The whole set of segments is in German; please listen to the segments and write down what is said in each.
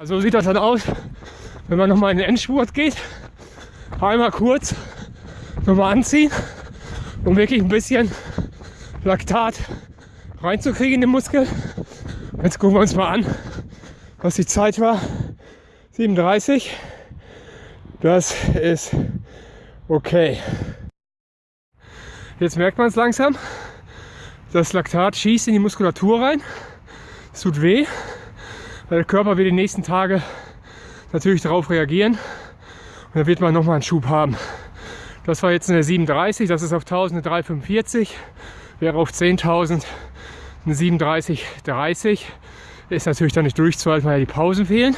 Also so sieht das dann aus, wenn man nochmal in den Endspurt geht. Einmal kurz nochmal anziehen, um wirklich ein bisschen Laktat reinzukriegen in den Muskel. Jetzt gucken wir uns mal an, was die Zeit war. 37. Das ist okay. Jetzt merkt man es langsam. Das Laktat schießt in die Muskulatur rein. Es tut weh. Der Körper wird die nächsten Tage natürlich darauf reagieren und dann wird man nochmal einen Schub haben. Das war jetzt eine 37, das ist auf 1000 eine 345, wäre auf 10.000 eine 37,30. Ist natürlich dann nicht durchzuhalten, weil ja die Pausen fehlen.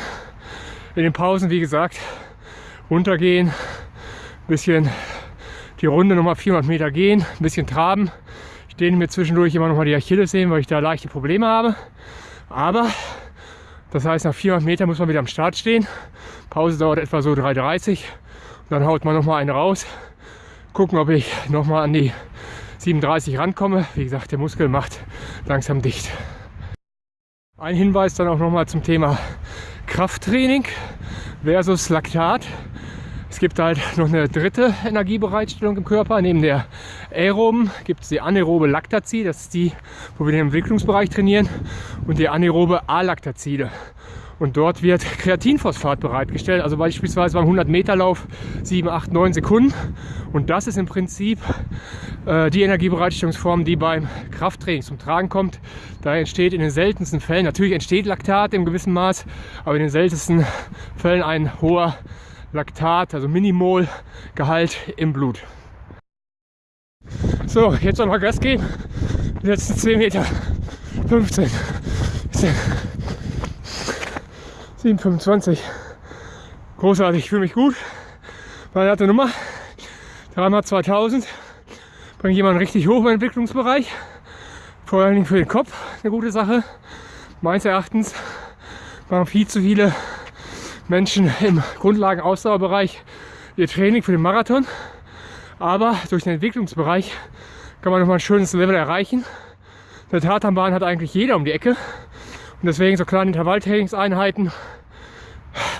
In den Pausen, wie gesagt, runtergehen, ein bisschen die Runde nochmal 400 Meter gehen, ein bisschen traben. Ich dehne mir zwischendurch immer nochmal die Achillessehnen, weil ich da leichte Probleme habe. Aber das heißt, nach 400 Metern muss man wieder am Start stehen. Pause dauert etwa so 3,30. Dann haut man noch mal eine raus. Gucken, ob ich noch mal an die 37 rankomme. Wie gesagt, der Muskel macht langsam dicht. Ein Hinweis dann auch noch mal zum Thema Krafttraining versus Laktat. Es gibt halt noch eine dritte Energiebereitstellung im Körper. Neben der aeroben gibt es die anaerobe Lactazide, das ist die, wo wir den Entwicklungsbereich trainieren, und die anaerobe Alactazide. Und dort wird Kreatinphosphat bereitgestellt, also beispielsweise beim 100 Meter Lauf 7, 8, 9 Sekunden. Und das ist im Prinzip äh, die Energiebereitstellungsform, die beim Krafttraining zum Tragen kommt. Da entsteht in den seltensten Fällen, natürlich entsteht Laktat im gewissen Maß, aber in den seltensten Fällen ein hoher Laktat, also Minimol-Gehalt im Blut. So, jetzt noch mal Gas geben. Die letzten 10 Meter. 15, 10, 7, 25. Großartig, ich fühle mich gut. Meine harte Nummer. Dreimal 2000. Bringt jemanden richtig hoch im Entwicklungsbereich. Vor allen Dingen für den Kopf eine gute Sache. Meines Erachtens machen viel zu viele Menschen im Grundlagen-Ausdauerbereich ihr Training für den Marathon. Aber durch den Entwicklungsbereich kann man nochmal ein schönes Level erreichen. Eine Tatanbahn hat eigentlich jeder um die Ecke. Und deswegen so kleine Intervalltrainingseinheiten,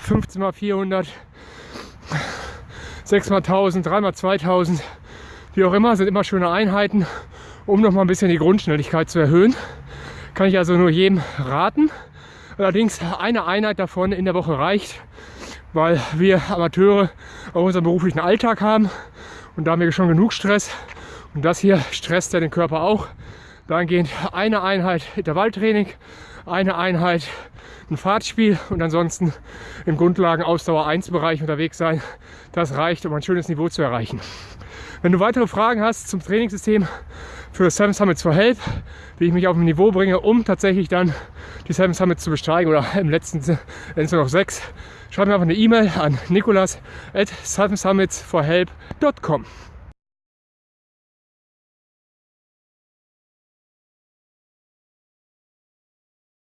15 x 400, 6 x 1000, 3 x 2000, wie auch immer, sind immer schöne Einheiten, um nochmal ein bisschen die Grundschnelligkeit zu erhöhen. Kann ich also nur jedem raten. Allerdings eine Einheit davon in der Woche reicht, weil wir Amateure auch unseren beruflichen Alltag haben und da haben wir schon genug Stress. Und das hier stresst ja den Körper auch. Dahingehend eine Einheit Intervalltraining, eine Einheit ein Fahrtspiel und ansonsten im Grundlagen Ausdauer 1 Bereich unterwegs sein. Das reicht, um ein schönes Niveau zu erreichen. Wenn du weitere Fragen hast zum Trainingssystem für Seven Summits for Help, wie ich mich auf ein Niveau bringe, um tatsächlich dann die Seven Summits zu besteigen oder im letzten Ende noch sechs, schreib mir einfach eine E-Mail an nicolas at sevensummitsforhelp.com.